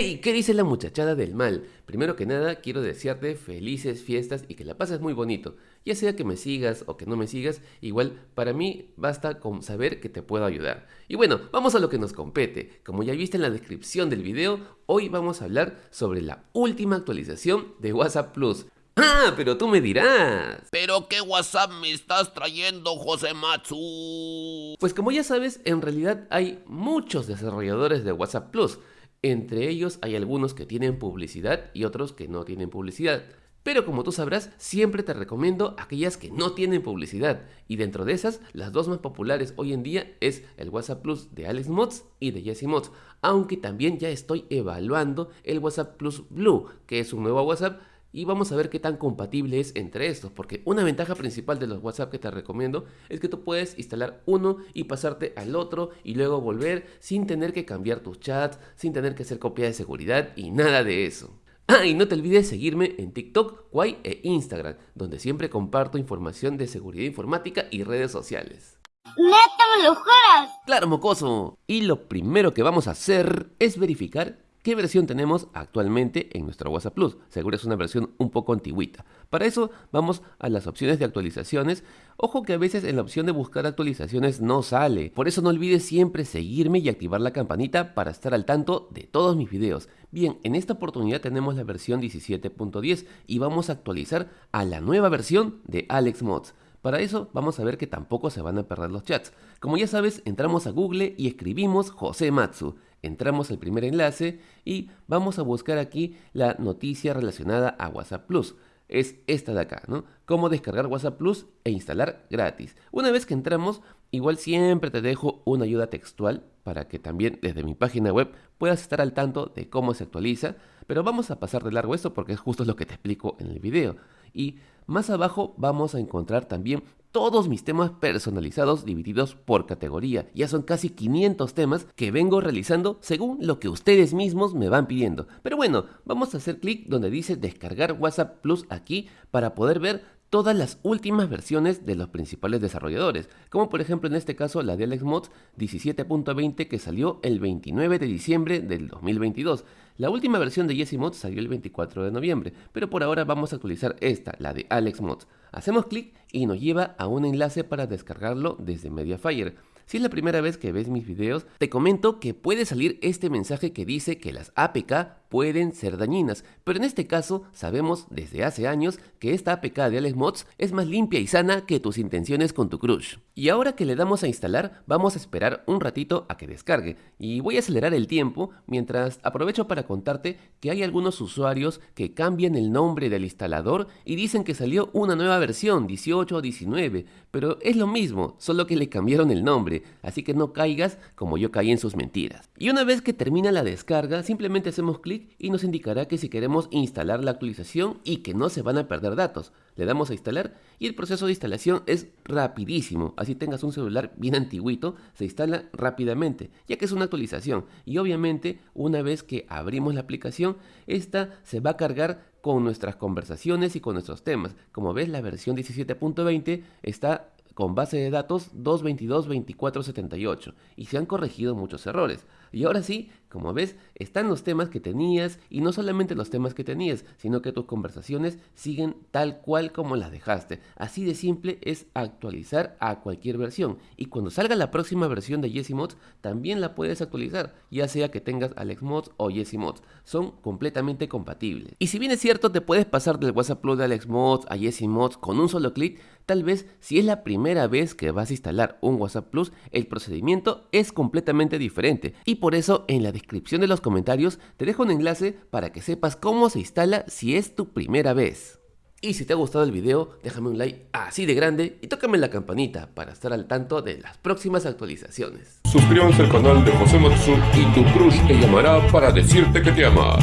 Hey, ¿qué dice la muchachada del mal? Primero que nada, quiero desearte felices fiestas y que la pases muy bonito. Ya sea que me sigas o que no me sigas, igual para mí basta con saber que te puedo ayudar. Y bueno, vamos a lo que nos compete. Como ya viste en la descripción del video, hoy vamos a hablar sobre la última actualización de WhatsApp Plus. Ah, pero tú me dirás. ¿Pero qué WhatsApp me estás trayendo, José Matsu? Pues como ya sabes, en realidad hay muchos desarrolladores de WhatsApp Plus. Entre ellos hay algunos que tienen publicidad y otros que no tienen publicidad. Pero como tú sabrás, siempre te recomiendo aquellas que no tienen publicidad. Y dentro de esas, las dos más populares hoy en día es el WhatsApp Plus de Alex Mods y de Jesse Mods. Aunque también ya estoy evaluando el WhatsApp Plus Blue, que es un nuevo WhatsApp y vamos a ver qué tan compatible es entre estos, porque una ventaja principal de los WhatsApp que te recomiendo es que tú puedes instalar uno y pasarte al otro y luego volver sin tener que cambiar tus chats, sin tener que hacer copia de seguridad y nada de eso. Ah, y no te olvides seguirme en TikTok, Kwai e Instagram, donde siempre comparto información de seguridad informática y redes sociales. ¡Neta me lo juras! ¡Claro, mocoso! Y lo primero que vamos a hacer es verificar ¿Qué versión tenemos actualmente en nuestro WhatsApp Plus? Seguro es una versión un poco antiguita. Para eso vamos a las opciones de actualizaciones. Ojo que a veces en la opción de buscar actualizaciones no sale. Por eso no olvides siempre seguirme y activar la campanita para estar al tanto de todos mis videos. Bien, en esta oportunidad tenemos la versión 17.10 y vamos a actualizar a la nueva versión de Alex Mods. Para eso vamos a ver que tampoco se van a perder los chats. Como ya sabes, entramos a Google y escribimos José Matsu entramos al primer enlace y vamos a buscar aquí la noticia relacionada a WhatsApp Plus. Es esta de acá, ¿no? Cómo descargar WhatsApp Plus e instalar gratis. Una vez que entramos, igual siempre te dejo una ayuda textual para que también desde mi página web puedas estar al tanto de cómo se actualiza, pero vamos a pasar de largo esto porque es justo lo que te explico en el video. Y más abajo vamos a encontrar también todos mis temas personalizados divididos por categoría. Ya son casi 500 temas que vengo realizando según lo que ustedes mismos me van pidiendo. Pero bueno, vamos a hacer clic donde dice descargar WhatsApp Plus aquí para poder ver todas las últimas versiones de los principales desarrolladores, como por ejemplo en este caso la de AlexMods 17.20 que salió el 29 de diciembre del 2022. La última versión de Mods salió el 24 de noviembre, pero por ahora vamos a actualizar esta, la de AlexMods. Hacemos clic y nos lleva a un enlace para descargarlo desde Mediafire. Si es la primera vez que ves mis videos, te comento que puede salir este mensaje que dice que las APK pueden ser dañinas, pero en este caso sabemos desde hace años que esta APK de Alex Mods es más limpia y sana que tus intenciones con tu crush. Y ahora que le damos a instalar, vamos a esperar un ratito a que descargue, y voy a acelerar el tiempo mientras aprovecho para contarte que hay algunos usuarios que cambian el nombre del instalador y dicen que salió una nueva versión, 18 o 19, pero es lo mismo, solo que le cambiaron el nombre, así que no caigas como yo caí en sus mentiras. Y una vez que termina la descarga, simplemente hacemos clic y nos indicará que si queremos instalar la actualización y que no se van a perder datos. Le damos a instalar y el proceso de instalación es rapidísimo. Así tengas un celular bien antiguito, se instala rápidamente, ya que es una actualización. Y obviamente, una vez que abrimos la aplicación, esta se va a cargar con nuestras conversaciones y con nuestros temas. Como ves, la versión 17.20 está con base de datos 222-2478 y se han corregido muchos errores. Y ahora sí, como ves, están los temas que tenías y no solamente los temas que tenías, sino que tus conversaciones siguen tal cual como las dejaste. Así de simple es actualizar a cualquier versión. Y cuando salga la próxima versión de Mods, también la puedes actualizar, ya sea que tengas Alex Mods o Mods. Son completamente compatibles. Y si bien es cierto, te puedes pasar del WhatsApp Plus de Alex Mods a Mods con un solo clic, Tal vez si es la primera vez que vas a instalar un WhatsApp Plus, el procedimiento es completamente diferente. Y por eso en la descripción de los comentarios te dejo un enlace para que sepas cómo se instala si es tu primera vez. Y si te ha gustado el video, déjame un like así de grande y tócame la campanita para estar al tanto de las próximas actualizaciones. Suscríbanse al canal de José Matsu y tu crush te llamará para decirte que te ama.